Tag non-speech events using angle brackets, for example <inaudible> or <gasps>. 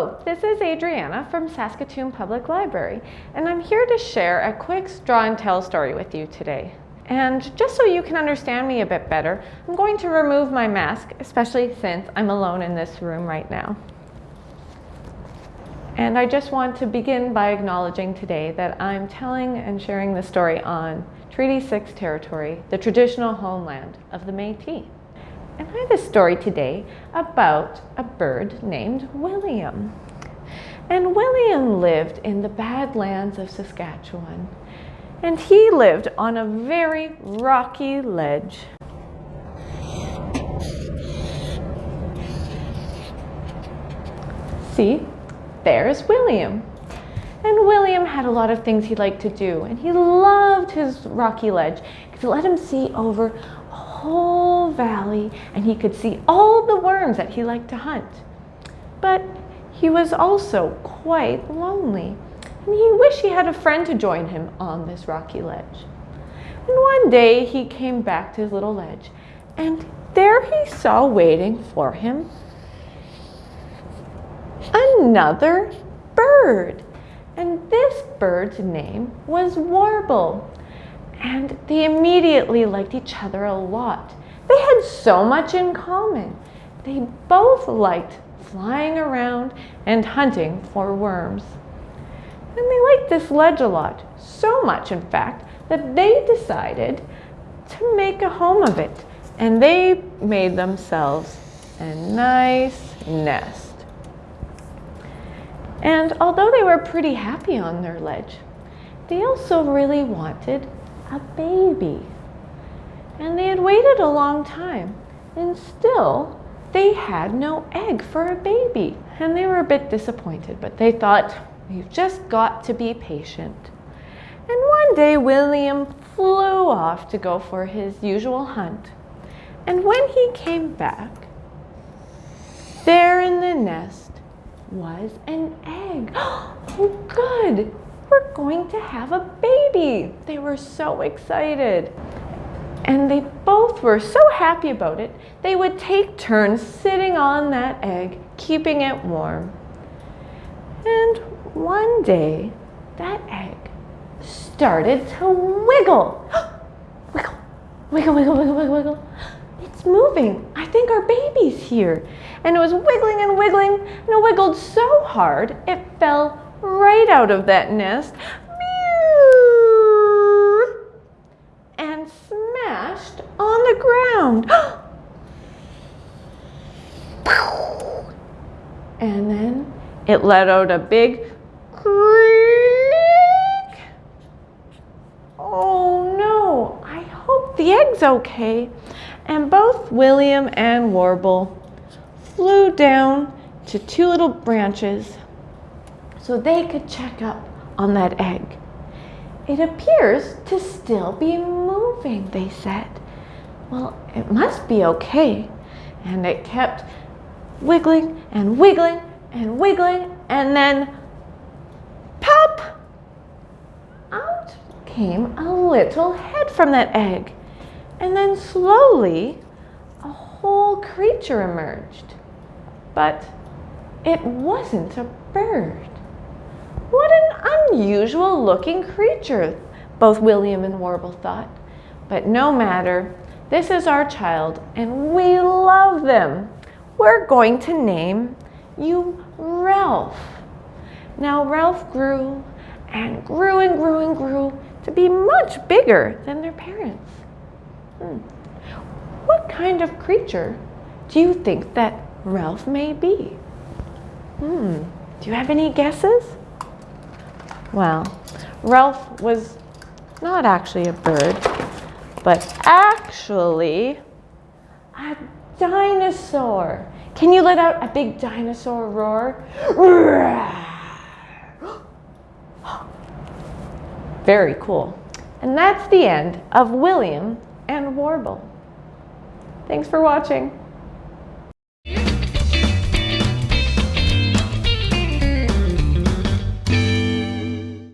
Hello, this is Adriana from Saskatoon Public Library, and I'm here to share a quick draw and tell story with you today. And just so you can understand me a bit better, I'm going to remove my mask, especially since I'm alone in this room right now. And I just want to begin by acknowledging today that I'm telling and sharing the story on Treaty 6 territory, the traditional homeland of the Métis. And I have a story today about a bird named William. And William lived in the Badlands of Saskatchewan. And he lived on a very rocky ledge. See, there's William. And William had a lot of things he liked to do, and he loved his rocky ledge because it let him see over whole valley and he could see all the worms that he liked to hunt. But he was also quite lonely and he wished he had a friend to join him on this rocky ledge. And one day he came back to his little ledge and there he saw waiting for him another bird. And this bird's name was Warble and they immediately liked each other a lot. They had so much in common. They both liked flying around and hunting for worms. And they liked this ledge a lot, so much in fact, that they decided to make a home of it. And they made themselves a nice nest. And although they were pretty happy on their ledge, they also really wanted a baby. And they had waited a long time, and still they had no egg for a baby. And they were a bit disappointed, but they thought, we've just got to be patient. And one day William flew off to go for his usual hunt. And when he came back, there in the nest was an egg. <gasps> Oh, good! We're going to have a baby. They were so excited. And they both were so happy about it, they would take turns sitting on that egg, keeping it warm. And one day, that egg started to wiggle. <gasps> wiggle, wiggle, wiggle, wiggle, wiggle, wiggle. It's moving. I think our baby's here. And it was wiggling and wiggling, and it wiggled so hard, it fell right out of that nest Mew and smashed on the ground. <gasps> and then it let out a big creak. Oh no, I hope the egg's okay. And both William and Warble flew down to two little branches so they could check up on that egg. It appears to still be moving, they said. Well, it must be okay. And it kept wiggling and wiggling and wiggling and then pop! Out came a little head from that egg. And then slowly a whole creature emerged. But it wasn't a bird. What an unusual looking creature, both William and Warble thought. But no matter, this is our child and we love them. We're going to name you Ralph. Now Ralph grew and grew and grew and grew to be much bigger than their parents. Hmm. What kind of creature do you think that Ralph may be? Hmm. Do you have any guesses? Well, Ralph was not actually a bird, but actually a dinosaur. Can you let out a big dinosaur roar? <gasps> Very cool. And that's the end of William and Warble. Thanks for watching.